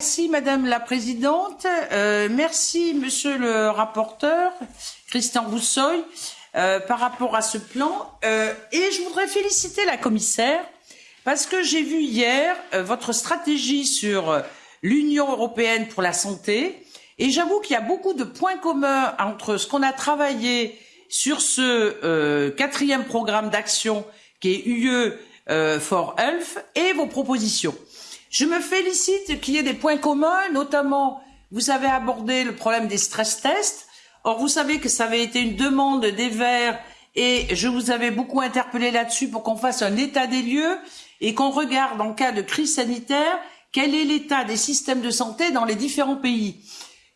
Merci Madame la Présidente, euh, merci Monsieur le rapporteur, Christian Roussoy, euh, par rapport à ce plan. Euh, et je voudrais féliciter la commissaire parce que j'ai vu hier votre stratégie sur l'Union européenne pour la santé et j'avoue qu'il y a beaucoup de points communs entre ce qu'on a travaillé sur ce quatrième programme d'action qui est UE for Health et vos propositions. Je me félicite qu'il y ait des points communs, notamment vous avez abordé le problème des stress tests. Or, vous savez que ça avait été une demande des Verts et je vous avais beaucoup interpellé là-dessus pour qu'on fasse un état des lieux et qu'on regarde en cas de crise sanitaire quel est l'état des systèmes de santé dans les différents pays.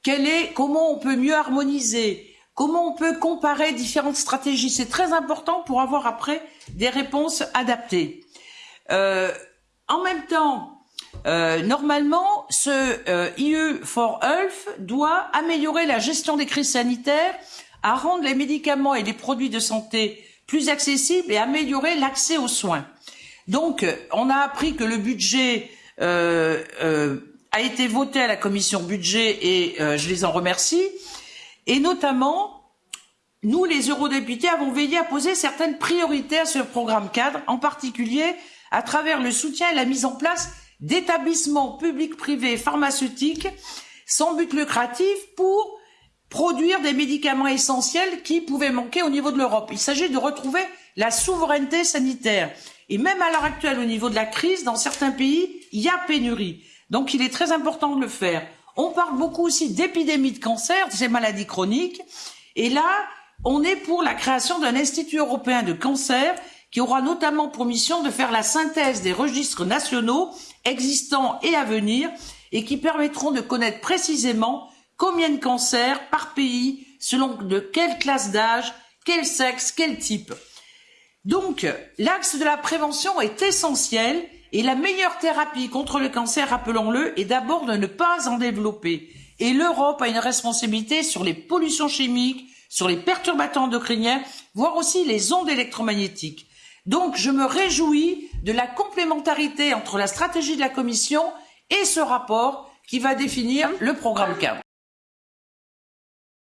Quel est, comment on peut mieux harmoniser, comment on peut comparer différentes stratégies. C'est très important pour avoir après des réponses adaptées. Euh, en même temps, euh, normalement, ce euh, IE for Health doit améliorer la gestion des crises sanitaires, à rendre les médicaments et les produits de santé plus accessibles et améliorer l'accès aux soins. Donc, on a appris que le budget euh, euh, a été voté à la commission budget et euh, je les en remercie. Et notamment, nous, les eurodéputés, avons veillé à poser certaines priorités à ce programme cadre, en particulier à travers le soutien et la mise en place d'établissements publics, privés pharmaceutiques sans but lucratif pour produire des médicaments essentiels qui pouvaient manquer au niveau de l'Europe. Il s'agit de retrouver la souveraineté sanitaire. Et même à l'heure actuelle, au niveau de la crise, dans certains pays, il y a pénurie. Donc il est très important de le faire. On parle beaucoup aussi d'épidémies de cancer, de ces maladies chroniques. Et là, on est pour la création d'un institut européen de cancer qui aura notamment pour mission de faire la synthèse des registres nationaux existants et à venir et qui permettront de connaître précisément combien de cancers par pays, selon de quelle classe d'âge, quel sexe, quel type. Donc, l'axe de la prévention est essentiel et la meilleure thérapie contre le cancer, rappelons-le, est d'abord de ne pas en développer. Et l'Europe a une responsabilité sur les pollutions chimiques, sur les perturbateurs endocriniens, voire aussi les ondes électromagnétiques. Donc, je me réjouis de la complémentarité entre la stratégie de la Commission et ce rapport qui va définir le programme cadre.